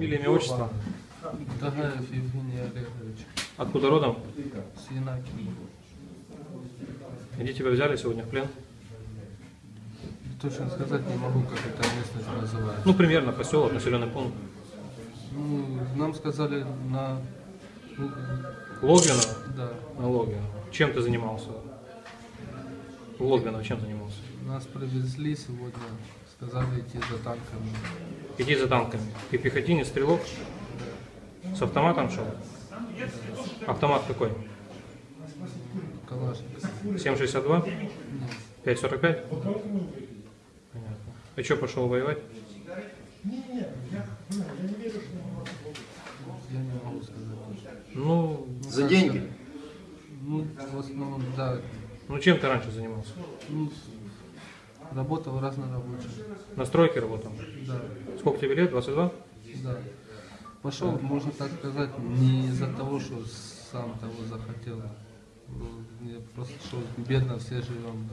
Фамилия, имя, отчество. Тагаев Евгений Олегович. Откуда родом? С Янакием. Где тебя взяли сегодня в плен? Точно сказать не могу, как эта местность называется. Ну, примерно, поселок, населенный пункт. Ну, нам сказали на... Логвино? Да. На Логвино. Чем ты занимался? В Логвино чем занимался? Нас привезли сегодня. Сказали идти за танками. Иди за танками. Ты пехотинец, стрелок? С автоматом шел? Автомат какой? Калашников. 7,62? Нет, 5,45? Понятно. А что, пошел воевать? я не могу сказать. Ну, За деньги? Ну, в основном, да. ну чем ты раньше занимался? Ну, работал разнорабочим. На стройке работал? Да, Сколько тебе лет? 22? да. Пошел, можно так сказать, не из-за того, что сам того захотел. Мне просто что бедно все живем.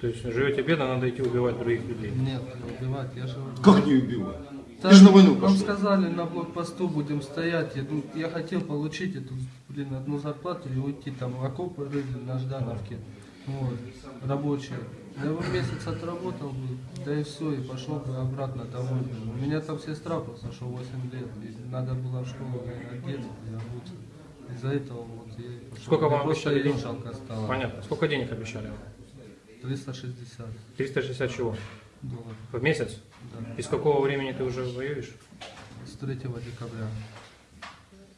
То есть живете бедно, надо идти убивать других людей. Нет, не убивать, я же... Как не убивать? Да, Ты же на войну Нам пошел. сказали, на блокпосту будем стоять. Я, ну, я хотел получить эту, блин, одну зарплату и уйти там в окопы рыли на Ждановке. Вот, рабочие. Я бы месяц отработал бы, да и все, и пошел бы обратно домой. У меня там сестра просто, что 8 лет, и надо было в школу наверное, одеться и обуться. Из-за этого вот я и пошел. Сколько Мне вам обещали денег? жалко стало. Понятно. Сколько денег обещали? 360 360 чего? долларов. В месяц? Да. И с какого времени ты уже воюешь? С 3 декабря.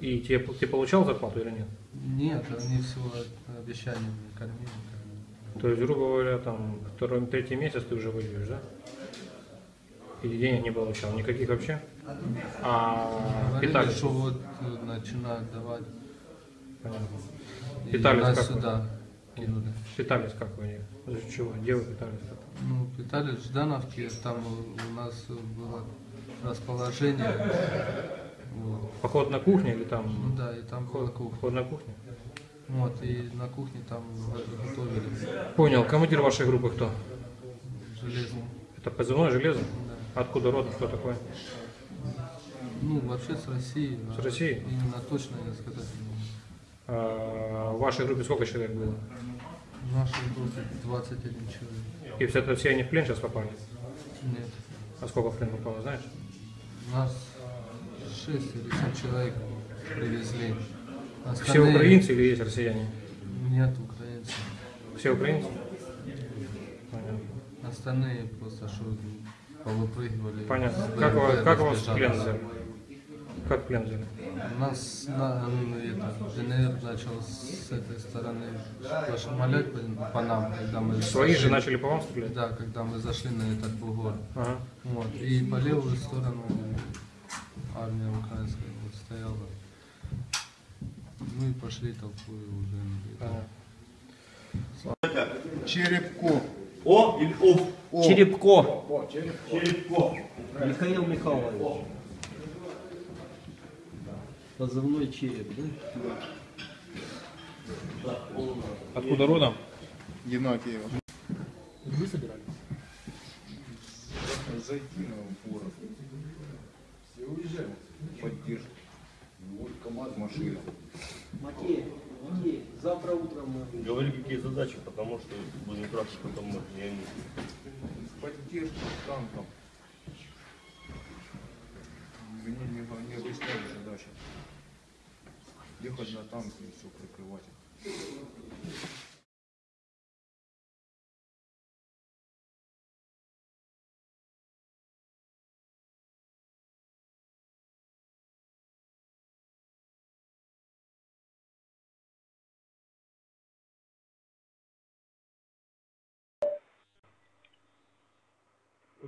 И тебе, ты получал зарплату или нет? Нет, они всего обещаниями кормили. кормили. То есть, грубо говоря, там второй, третий месяц ты уже воюешь, да? И денег не получал, никаких вообще? А Говорили, питались? что вот э, начинают давать. Понятно. И Питались нас как вы? сюда кинули. Питались как вы? За чего? Где вы питались? как? Ну, питались в Ждановке, там у нас было расположение. Вот. Поход на кухню или там? да, и там кухня. Поход на кухню? Вот, и на кухне там готовили Понял. Командир вашей группы кто? железно. Это позывное железо? Да. Откуда родом? Кто такой? Ну, вообще с России. С а России? Именно точно я сказать не могу. А, в вашей группе сколько человек было? В нашей группе 21 человек. И все, это все они в плен сейчас попали? Нет. А сколько в плен попало, знаешь? Нас 6 или 7 человек привезли. Все Остальные- украинцы или есть россияне? Нет украинцев. Все украинцы? Понятно. Остальные просто что повыпрыгивали. Понятно. Как, БМП вас- как вас плен взяли? Как плен взяли? Нас на, ну, это, ДНР начал с этой стороны пошмалять по, по нам, когда мы Свои же зашли- начали по вам стрелять? Да, когда мы зашли на этот бугор. Ага. Вот. И по левую сторону армия украинская вот стояла. Ну и пошли толпой уже. Понятно. Черепко. О или Ов? О. Черепко. Черепко. Михаил Михайлович. Позывной череп, да? Откуда родом? Янакиева. Вы собирали? Зайти на город. Все уезжали. Поддержку. Вот КамАЗ машина. Макеев, завтра утром мы... Говори, какие задачи, потому что будем кратко потом мы я не... Поддержку танком. Мне не, не объясняли задачи. Ехать на танке и все прикрывать.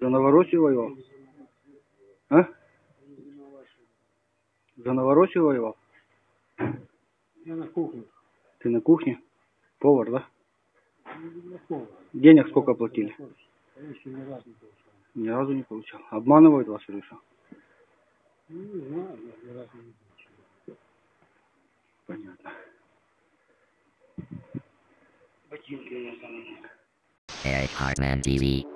За Новороссию воевал? А? За Новороссию воевал? Я на кухне. Ты на кухне? Повар, да? Кухне. Денег сколько платили? Я еще ни разу не получал. Ни разу не получал. Обманывают вас что? Ну, не знаю, я ни разу не получал. Понятно. Ботинки у там Hartman TV.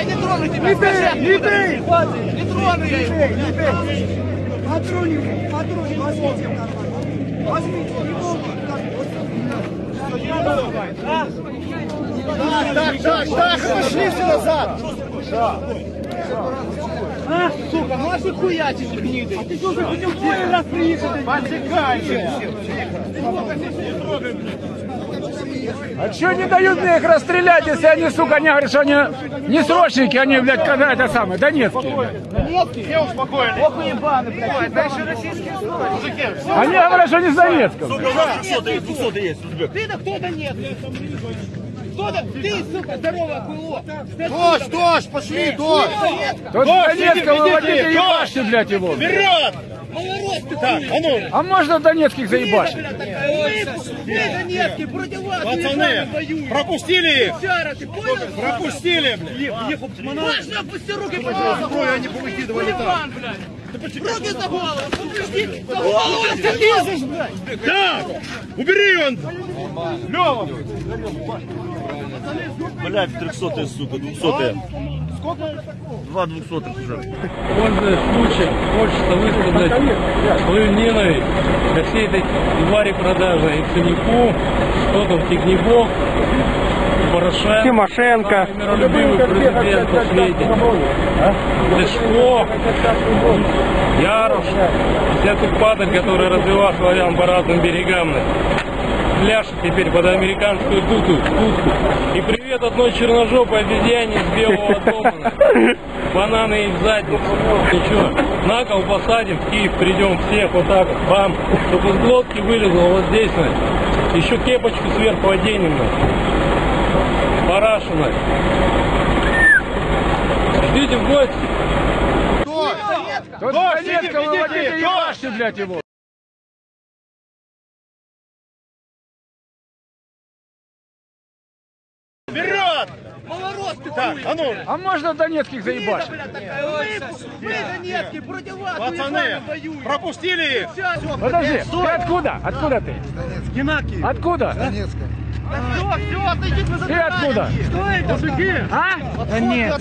что не дают мне их расстрелять, если они, сука, они говорят, что они не срочники, они, блядь, когда это самое, донецкие. Они говорят, что не с Донецка. Ты-то кто Донецк? Кто-то, ты, сука, здоровое хуйло. Дождь, дождь, пошли, дождь. Тут Донецка выводите ебашьте, блядь, его. Малорос ты так, а ну. А можно донецких заебашить? Мы Донецкий против вас, Пацаны, пропустили их. Пропустили, блядь. Можно опусти руки, пожалуйста. Зброю они повыкидывали там. Руки за голову, опусти за голову, ты лезешь, блядь. Так, убери он. Лёва. Блядь, 300 сука, 200 Два 200 уже. Пользуясь случаем, хочется высказать свою ненависть ко всей этой твари продажи и Ценнику, что там, Тигнебок, Порошенко, Тимошенко. миролюбивый президент на свете, Лешко, Ярош, вся ту падаль, которая развела славян по разным берегам. Пляшет теперь под американскую туту, тутку. И привет одной черножопой обезьяне из белого атома. Бананы и в задницу. Ничего, на кол посадим, в Киев придем всех вот так вот, бам. Чтобы из глотки вылезло вот здесь, на. Еще кепочку сверху оденем, на. Парашина. Ждите в гости. Тут с Донецка выводите ебашьте, блядь, его. Малорос ты хуй. А ну. А можно донецких заебашить? Мы Донецкий против вас, Пацаны, Пропустили их. Подожди, ты откуда? Откуда ты? Генаки. Откуда? Все, все, отойдите, вы Ты откуда? Что это, мужики? А? Да нет.